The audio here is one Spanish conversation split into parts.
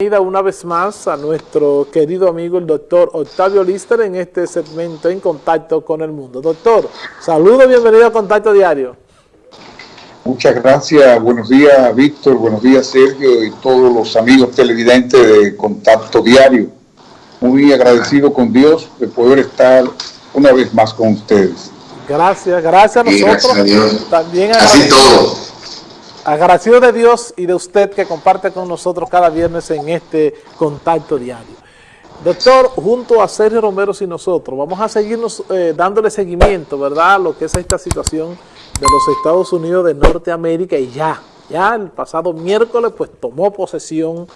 una vez más a nuestro querido amigo el doctor Octavio Lister en este segmento En Contacto con el Mundo. Doctor, saludos, bienvenido a Contacto Diario. Muchas gracias, buenos días Víctor, buenos días Sergio y todos los amigos televidentes de Contacto Diario. Muy agradecido con Dios de poder estar una vez más con ustedes. Gracias, gracias a nosotros. Gracias También Así todo. Agradecido de Dios y de usted que comparte con nosotros cada viernes en este contacto diario. Doctor, junto a Sergio Romero y nosotros, vamos a seguirnos eh, dándole seguimiento, ¿verdad?, a lo que es esta situación de los Estados Unidos de Norteamérica y ya, ya el pasado miércoles pues tomó posesión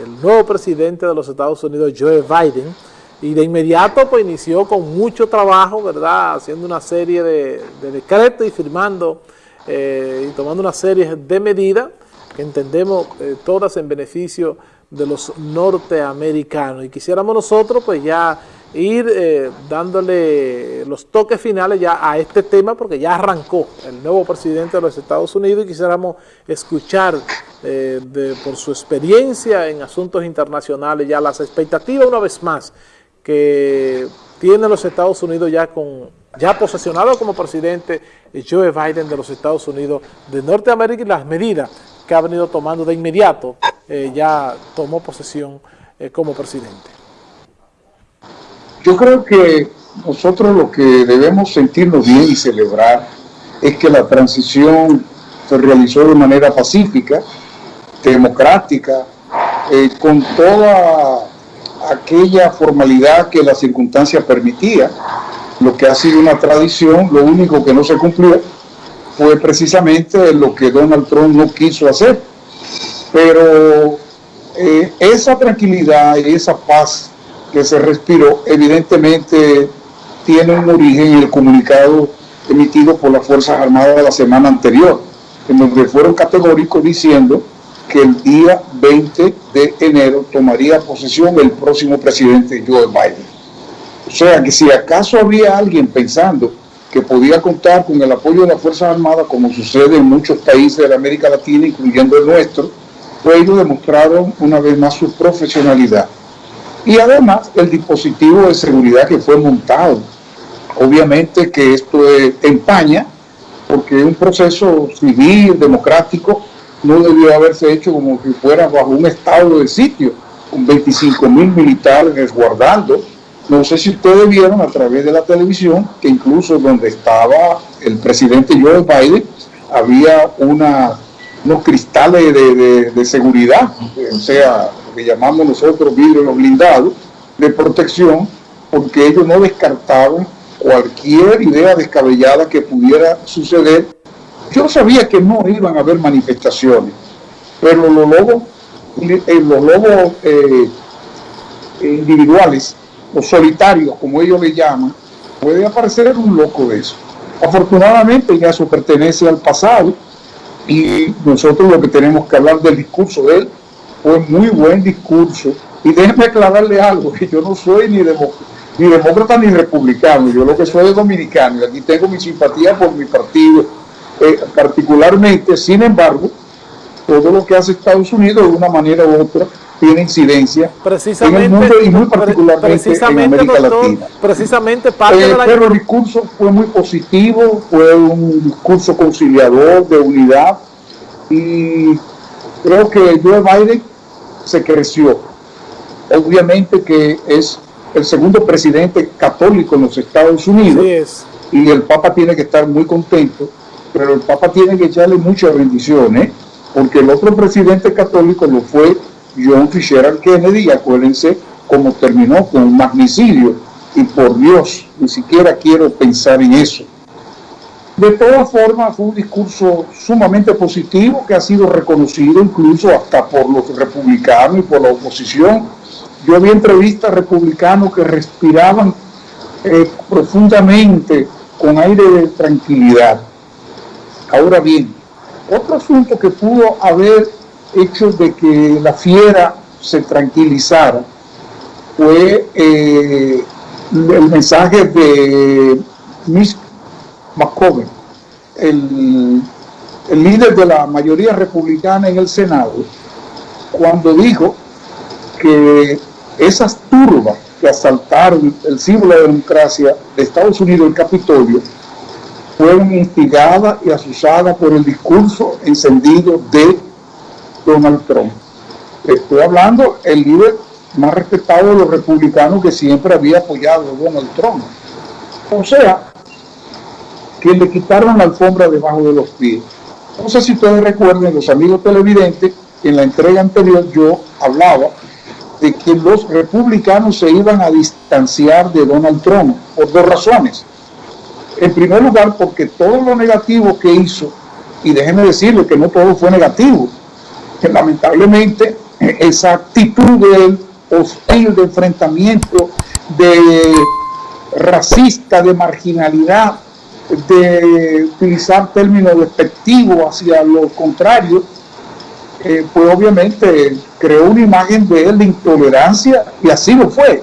el nuevo presidente de los Estados Unidos, Joe Biden, y de inmediato pues inició con mucho trabajo, ¿verdad?, haciendo una serie de, de decretos y firmando eh, y tomando una serie de medidas que entendemos eh, todas en beneficio de los norteamericanos. Y quisiéramos nosotros pues ya ir eh, dándole los toques finales ya a este tema porque ya arrancó el nuevo presidente de los Estados Unidos y quisiéramos escuchar por su experiencia en asuntos internacionales ya las expectativas una vez más que tiene los Estados Unidos ya con ya posesionado como presidente Joe Biden de los Estados Unidos de Norteamérica y las medidas que ha venido tomando de inmediato, eh, ya tomó posesión eh, como presidente. Yo creo que nosotros lo que debemos sentirnos bien y celebrar es que la transición se realizó de manera pacífica, democrática, eh, con toda aquella formalidad que la circunstancia permitía, lo que ha sido una tradición, lo único que no se cumplió fue precisamente lo que Donald Trump no quiso hacer. Pero eh, esa tranquilidad y esa paz que se respiró, evidentemente tiene un origen en el comunicado emitido por las Fuerzas Armadas la semana anterior, en donde fueron categóricos diciendo que el día 20 de enero tomaría posesión el próximo presidente Joe Biden. O sea que si acaso había alguien pensando que podía contar con el apoyo de las Fuerzas Armadas, como sucede en muchos países de la América Latina, incluyendo el nuestro, pues ellos demostraron una vez más su profesionalidad. Y además el dispositivo de seguridad que fue montado. Obviamente que esto empaña, porque es un proceso civil, democrático, no debió haberse hecho como si fuera bajo un estado de sitio, con 25 mil militares resguardando no sé si ustedes vieron a través de la televisión que incluso donde estaba el presidente Joe Biden había unos cristales de, seguridad, o sea, lo que llamamos nosotros vidrios blindados, de protección, porque ellos no descartaban cualquier idea descabellada que pudiera suceder. Yo sabía que no iban a haber manifestaciones, pero los lobos, eh, los lobos eh, individuales o solitarios, como ellos le llaman, puede aparecer un loco de eso. Afortunadamente ya eso pertenece al pasado y nosotros lo que tenemos que hablar del discurso de él fue muy buen discurso. Y déjenme aclararle algo, que yo no soy ni, ni demócrata ni republicano, yo lo que soy es dominicano y aquí tengo mi simpatía por mi partido eh, particularmente, sin embargo, todo lo que hace Estados Unidos de una manera u otra tiene incidencia precisamente, en el mundo y muy particularmente en América Latina. Precisamente parte eh, de la... Pero el discurso fue muy positivo, fue un discurso conciliador, de unidad, y creo que Joe Biden se creció. Obviamente que es el segundo presidente católico en los Estados Unidos, y el Papa tiene que estar muy contento, pero el Papa tiene que echarle muchas bendiciones, porque el otro presidente católico lo fue John Fisher Kennedy, acuérdense cómo terminó con un magnicidio, y por Dios, ni siquiera quiero pensar en eso. De todas formas, fue un discurso sumamente positivo que ha sido reconocido incluso hasta por los republicanos y por la oposición. Yo vi entrevistas republicanos que respiraban eh, profundamente con aire de tranquilidad. Ahora bien, otro asunto que pudo haber hecho de que la fiera se tranquilizara fue eh, el mensaje de Miss McCoven, el, el líder de la mayoría republicana en el Senado, cuando dijo que esas turbas que asaltaron el símbolo de la democracia de Estados Unidos, el Capitolio, fueron instigadas y asusadas por el discurso encendido de Donald Trump. Estoy hablando el líder más respetado de los republicanos que siempre había apoyado a Donald Trump. O sea, que le quitaron la alfombra debajo de los pies. No sé si ustedes recuerden, los amigos televidentes, en la entrega anterior yo hablaba de que los republicanos se iban a distanciar de Donald Trump por dos razones. En primer lugar, porque todo lo negativo que hizo, y déjenme decirle que no todo fue negativo, que lamentablemente esa actitud de él, hostil, de enfrentamiento, de racista, de marginalidad, de utilizar términos despectivos hacia lo contrario, eh, pues obviamente creó una imagen de él de intolerancia y así lo fue.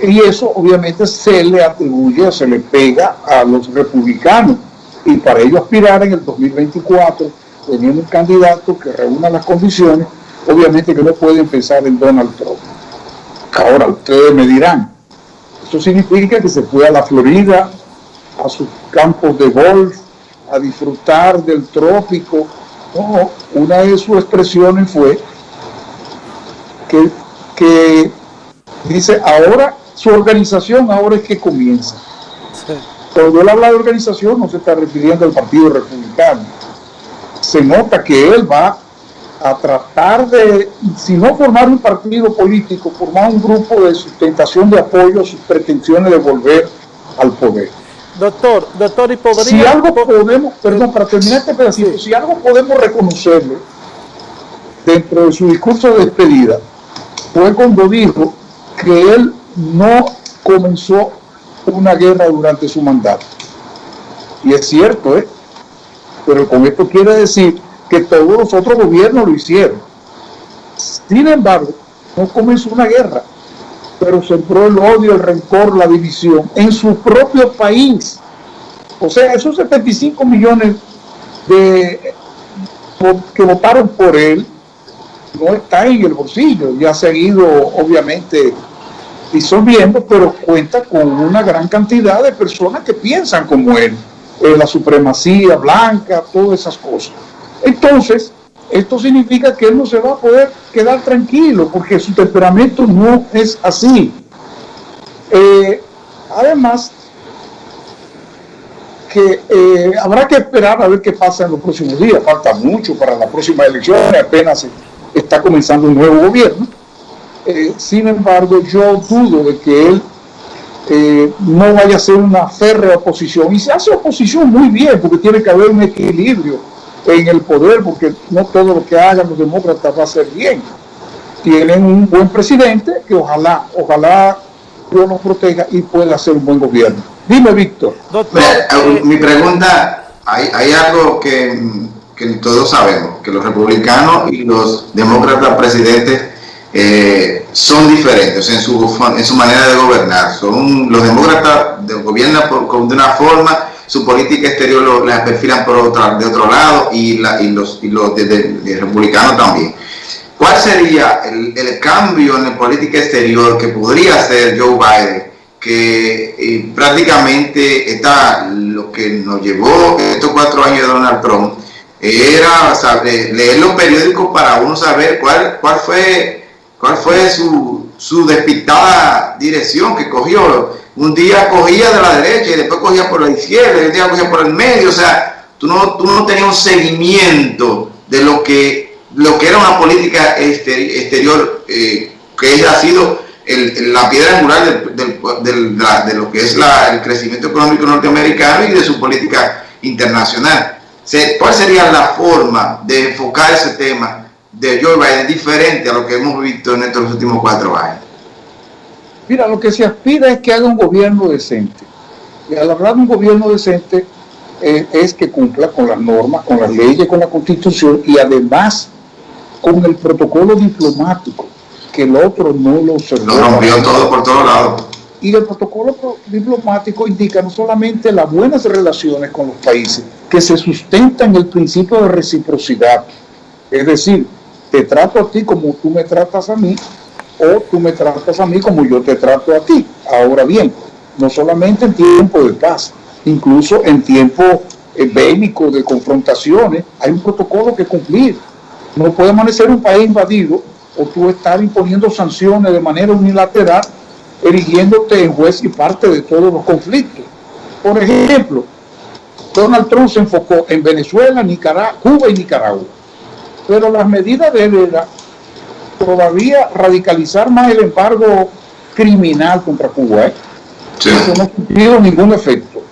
Y eso obviamente se le atribuye, se le pega a los republicanos. Y para ello aspirar en el 2024, teniendo un candidato que reúna las condiciones, obviamente que no pueden pensar en Donald Trump. Ahora ustedes me dirán, eso significa que se fue a la Florida, a sus campos de golf, a disfrutar del trópico. No, una de sus expresiones fue que, que dice, ahora su organización ahora es que comienza. Cuando él habla de organización no se está refiriendo al Partido Republicano. Se nota que él va a tratar de, si no formar un partido político, formar un grupo de sustentación de apoyo a sus pretensiones de volver al poder. Doctor, doctor, y podría... Si algo podemos, perdón, para terminar este pedacito, si algo podemos reconocerle dentro de su discurso de despedida, fue cuando dijo que él no comenzó una guerra durante su mandato. Y es cierto, ¿eh? Pero con esto quiere decir que todos los otros gobiernos lo hicieron. Sin embargo, no comenzó una guerra pero sembró el odio, el rencor, la división en su propio país. O sea, esos 75 millones de, que votaron por él no están en el bolsillo, ya ha seguido obviamente disolviendo, pero cuenta con una gran cantidad de personas que piensan como él, eh, la supremacía blanca, todas esas cosas. Entonces, esto significa que él no se va a poder quedar tranquilo porque su temperamento no es así. Eh, además, que eh, habrá que esperar a ver qué pasa en los próximos días. Falta mucho para la próxima elección, apenas está comenzando un nuevo gobierno. Eh, sin embargo, yo dudo de que él no vaya a ser una férrea oposición. Y se hace oposición muy bien, porque tiene que haber un equilibrio en el poder, porque no todo lo que hagan los demócratas va a ser bien. Tienen un buen presidente que ojalá, ojalá Dios nos proteja y pueda hacer un buen gobierno. Dime, Víctor. Eh, mi pregunta, hay, hay algo que, que, todos sabemos, que los republicanos y los demócratas presidentes eh, son diferentes en su, manera de gobernar. Son, los demócratas gobiernan por, de una forma su política exterior lo, la perfilan por otra, de otro lado y, la, y los, y los de, republicanos también. ¿Cuál sería el, cambio en la política exterior que podría hacer Joe Biden? Que eh, prácticamente está lo que nos llevó estos cuatro años de Donald Trump era leer los periódicos para uno saber cuál, cuál fue, cuál fue su, su despistada dirección que cogió un día cogía de la derecha y después cogía por la izquierda y un día cogía por el medio, o sea, tú no, tú no tenías un seguimiento de lo que, lo que era una política exterior eh, que ha sido la piedra angular de lo que es el crecimiento económico norteamericano y de su política internacional. ¿Cuál sería la forma de enfocar ese tema de Joe Biden diferente a lo que hemos visto en estos últimos cuatro años? Mira, lo que se aspira es que haga un gobierno decente. Y al hablar de un gobierno decente eh, es que cumpla con las normas, con las leyes, con la constitución y además con el protocolo diplomático, que el otro no lo observó. Lo rompió todo por todos lados. Y el protocolo diplomático indica no solamente las buenas relaciones con los países, que se sustentan en el principio de reciprocidad. Es decir, te trato a ti como tú me tratas a mí, o tú me tratas a mí como yo te trato a ti. Ahora bien, no solamente en tiempo de paz, incluso en tiempo eh, de confrontaciones, hay un protocolo que cumplir. No puede amanecer un país invadido o tú estar imponiendo sanciones de manera unilateral, erigiéndote en juez y parte de todos los conflictos. Por ejemplo, Donald Trump se enfocó en Venezuela, Nicaragua, Cuba y Nicaragua. Pero las medidas de él era todavía radicalizar más el embargo criminal contra Cuba. ¿eh? Eso no ha tenido ningún efecto.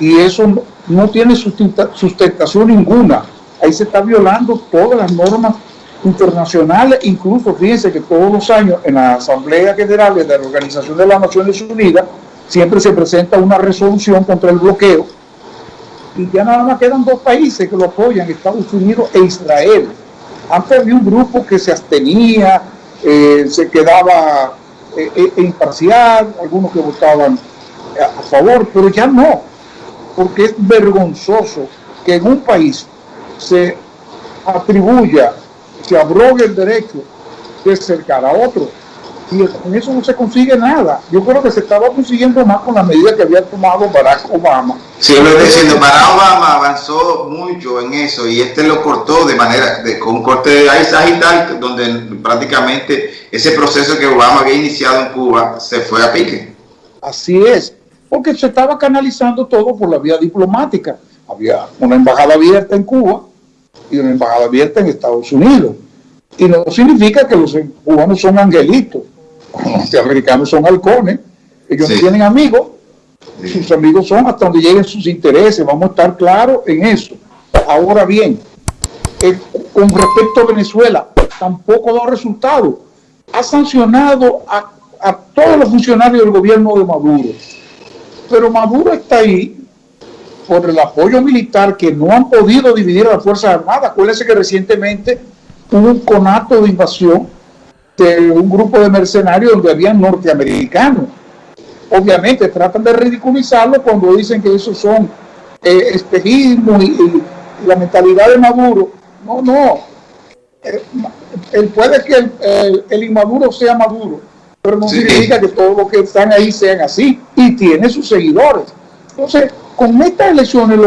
Y eso no, tiene sustentación ninguna. Ahí se está violando todas las normas internacionales, incluso fíjense que todos los años en la Asamblea General de la Organización de las Naciones Unidas siempre se presenta una resolución contra el bloqueo y ya nada más quedan dos países que lo apoyan, Estados Unidos e Israel. Antes había un grupo que se abstenía, eh, se quedaba eh, eh, imparcial, algunos que votaban a favor, pero ya no, porque es vergonzoso que en un país se atribuya, se abrogue el derecho de cercar a otro y con eso no se consigue nada. Yo creo que se estaba consiguiendo más con la medida que había tomado Barack Obama. Sí, lo estoy diciendo, Barack Obama avanzó mucho en eso y este lo cortó de manera, de, con un corte de tal, donde prácticamente ese proceso que Obama había iniciado en Cuba se fue a pique. Así es, porque se estaba canalizando todo por la vía diplomática. Había una embajada abierta en Cuba y una embajada abierta en Estados Unidos. Y no significa que los cubanos son angelitos los norteamericanos son halcones, ellos no tienen amigos, sus amigos son hasta donde lleguen sus intereses, vamos a estar claros en eso. Ahora bien, con respecto a Venezuela, tampoco da resultado. Ha sancionado a, a todos los funcionarios del gobierno de Maduro, pero Maduro está ahí por el apoyo militar que no han podido dividir a las Fuerzas Armadas. Acuérdense que recientemente hubo un conato de invasión de un grupo de mercenarios donde habían norteamericanos. Obviamente tratan de ridiculizarlo cuando dicen que esos son eh, espejismo y, la mentalidad de Maduro. No, no. él puede que el, inmaduro sea Maduro, pero no significa que todos los que están ahí sean así y tiene sus seguidores. Entonces, con estas elecciones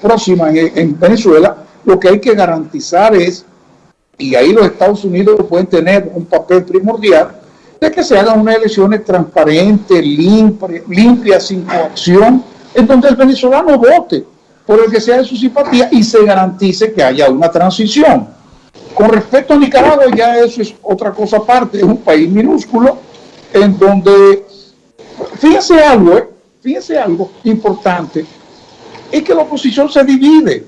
próximas en Venezuela, lo que hay que garantizar es y ahí los Estados Unidos pueden tener un papel primordial de que se hagan unas elecciones transparentes, limpias, sin coacción, en donde el venezolano vote por el que sea de su simpatía y se garantice que haya una transición. Con respecto a Nicaragua, ya eso es otra cosa aparte, es un país minúsculo en donde, fíjense algo, ¿eh? fíjense algo importante, es que la oposición se divide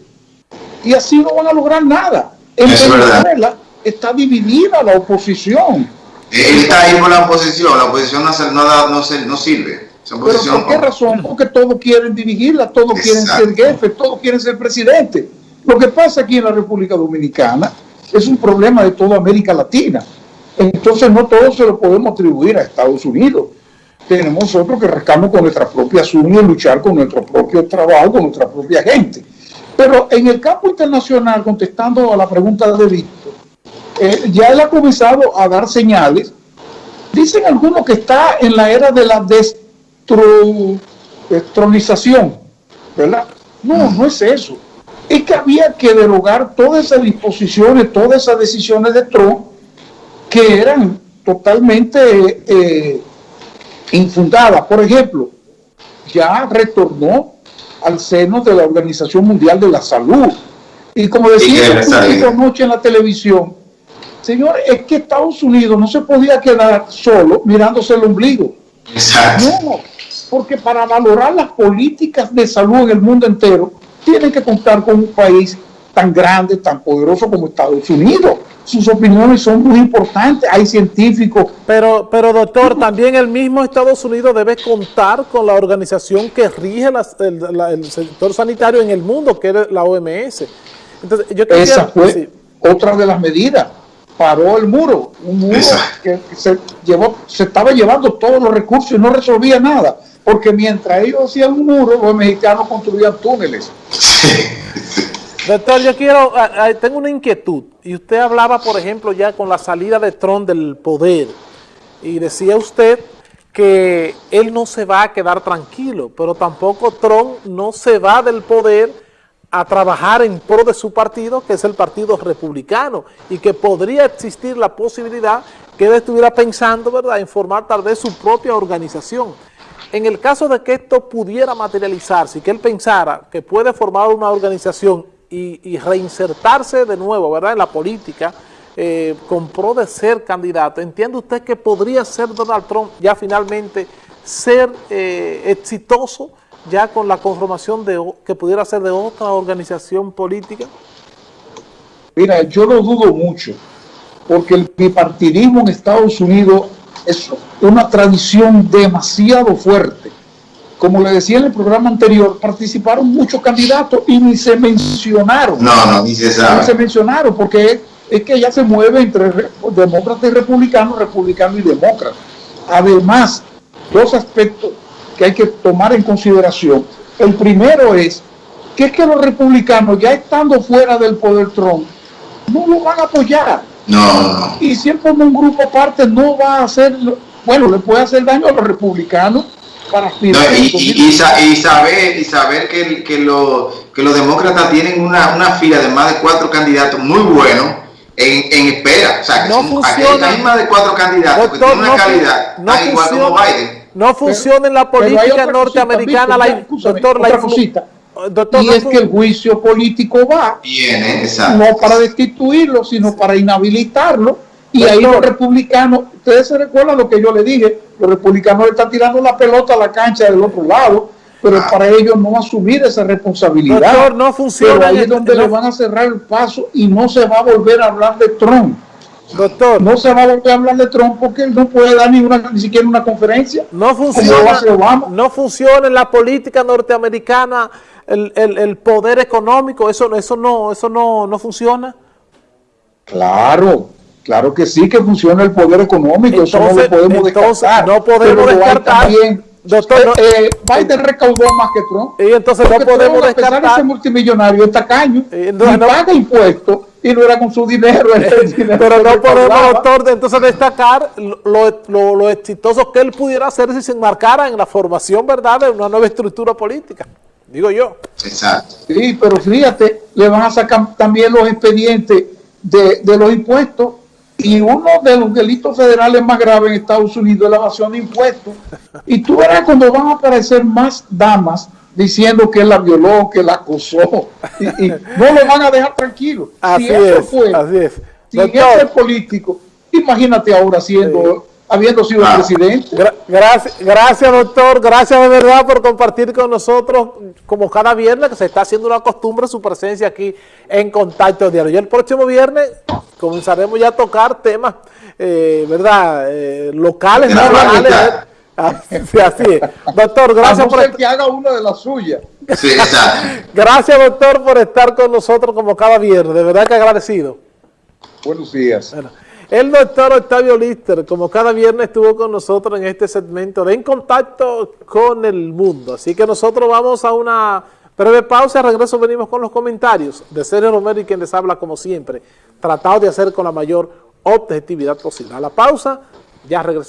y así no van a lograr nada. En Venezuela está dividida la oposición. Él está ahí con la oposición, la oposición no, no, sirve. ¿Por qué razón? Porque todos quieren dirigirla, todos quieren ser jefes, todos quieren ser presidente. Lo que pasa aquí en la República Dominicana es un problema de toda América Latina. Entonces no todo se lo podemos atribuir a Estados Unidos. Tenemos nosotros que rascarnos con nuestras propias uñas y luchar con nuestro propio trabajo, con nuestra propia gente. Pero en el campo internacional, contestando a la pregunta de Víctor, eh, ya él ha comenzado a dar señales. Dicen algunos que está en la era de la destronización, ¿verdad? No, no es eso. Es que había que derogar todas esas disposiciones, todas esas decisiones de Trump que eran totalmente eh, infundadas. Por ejemplo, ya retornó al seno de la Organización Mundial de la Salud. Y como decía anoche en la televisión, señor, es que Estados Unidos no se podía quedar solo mirándose el ombligo. No, porque para valorar las políticas de salud en el mundo entero, tienen que contar con un país tan grande, tan poderoso como Estados Unidos sus opiniones son muy importantes, hay científicos. Pero, pero doctor, también el mismo Estados Unidos debe contar con la organización que rige el, sector sanitario en el mundo, que es la OMS. Entonces, yo Esa fue otra de las medidas. Paró el muro, un muro que se, llevó, se estaba llevando todos los recursos y no resolvía nada. Porque mientras ellos hacían un muro, los mexicanos construían túneles. Doctor, yo quiero, tengo una inquietud, y usted hablaba, por ejemplo, ya con la salida de Trump del poder, y decía usted que él no se va a quedar tranquilo, pero tampoco Trump no se va del poder a trabajar en pro de su partido, que es el Partido Republicano, y que podría existir la posibilidad que él estuviera pensando, ¿verdad?, en formar tal vez su propia organización. En el caso de que esto pudiera materializarse y que él pensara que puede formar una organización y, reinsertarse de nuevo, ¿verdad?, en la política, eh, con pro de ser candidato, ¿entiende usted que podría ser Donald Trump ya finalmente ser eh, exitoso ya con la conformación de que pudiera ser de otra organización política? Mira, yo lo dudo mucho, porque el bipartidismo en Estados Unidos es una tradición demasiado fuerte. Como le decía en el programa anterior, participaron muchos candidatos y ni se mencionaron. No, no, ni se sabe. Ni se mencionaron, porque es que ya se mueve entre demócratas y republicanos, republicanos y demócratas. Además, dos aspectos que hay que tomar en consideración. El primero es que es que los republicanos, ya estando fuera del poder Trump, no lo van a apoyar. No. Y si él un grupo aparte no va a hacer, bueno, le puede hacer daño a los republicanos para aspirar. y, saber, y saber que, que, que los demócratas tienen una, una fila de más de cuatro candidatos muy buenos en, en espera. O sea, que no funciona, hay más de cuatro candidatos que tienen una calidad no igual como Biden. No funciona en la política norteamericana la, doctor, la cosita. Doctor, y es que el juicio político va Viene, no para destituirlo, sino para inhabilitarlo. Y ahí los republicanos, ustedes se recuerdan lo que yo le dije, los republicanos están tirando la pelota a la cancha del otro lado pero ah. para ellos no asumir esa responsabilidad. Doctor, no funciona. Pero ahí es donde le van a cerrar el paso y no se va a volver a hablar de Trump. Doctor. No se va a volver a hablar de Trump porque él no puede dar ni, una, ni siquiera una conferencia. No funciona, no funciona en la política norteamericana el, el, el, poder económico, eso, eso, no, eso no, no funciona. Claro, claro que sí que funciona el poder económico, eso no lo podemos descartar. No podemos descartar. Doctor, eh, eh, Biden recaudó más que Trump. Y entonces no podemos Trump, descartar. ese multimillonario es tacaño y, no, paga impuestos y no era con su dinero. dinero pero no podemos, doctor, entonces destacar lo, lo, lo, exitoso que él pudiera hacer si se enmarcara en la formación, ¿verdad?, de una nueva estructura política. Digo yo. Exacto. Sí, pero fíjate, le van a sacar también los expedientes de, de los impuestos y uno de los delitos federales más graves en Estados Unidos es la evasión de impuestos. Y tú verás cuando van a aparecer más damas diciendo que él la violó, que la acosó, y, no lo van a dejar tranquilo. Así si eso fue, así es. Si ese político, imagínate ahora siendo habiendo sido ah. presidente. gracias, gracias, doctor. Gracias de verdad por compartir con nosotros, como cada viernes, que se está haciendo una costumbre su presencia aquí en Contacto Diario. Y el próximo viernes comenzaremos ya a tocar temas, eh, ¿verdad? Eh, locales, nacionales. Así, así es. Doctor, gracias por que haga una de las suyas. Sí, gracias, doctor, por estar con nosotros como cada viernes. De verdad que agradecido. Buenos días. El doctor Octavio Lister, como cada viernes, estuvo con nosotros en este segmento de En Contacto con el Mundo. Así que nosotros vamos a una breve pausa. Al regreso venimos con los comentarios de Sergio Romero y quien les habla como siempre, tratado de hacer con la mayor objetividad posible. A la pausa, ya regresamos.